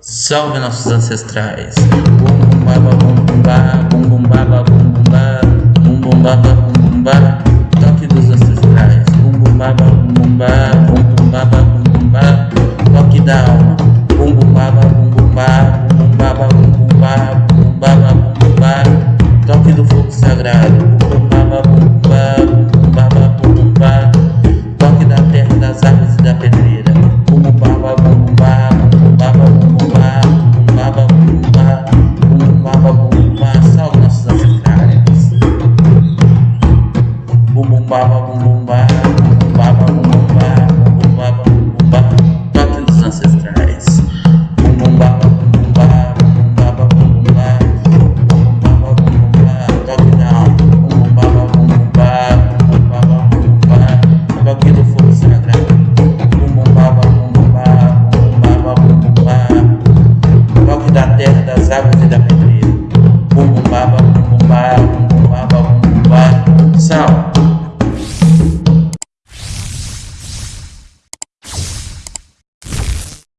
Salve nossos ancestrais! Bum baba bum bum ba, bum bum toque dos ancestrais. Bum bum baba bum toque da alma. Bum bum baba bum bum ba, bum toque do fogo sagrado. Bum bum baba bum bum ba, bum baba bum bum ba, bum baba bum bum ba, bum baba bum ba, toque dos ancestrais. Bum bum baba bum bum ba, bum baba bum bum ba, bum baba bum bum ba, toque da alma. bum baba bum bum ba, bum baba bum bum ba, toque do fogo sagrado. Bum bum baba bum bum ba, bum baba bum bum ba, toque da terra, das águas e da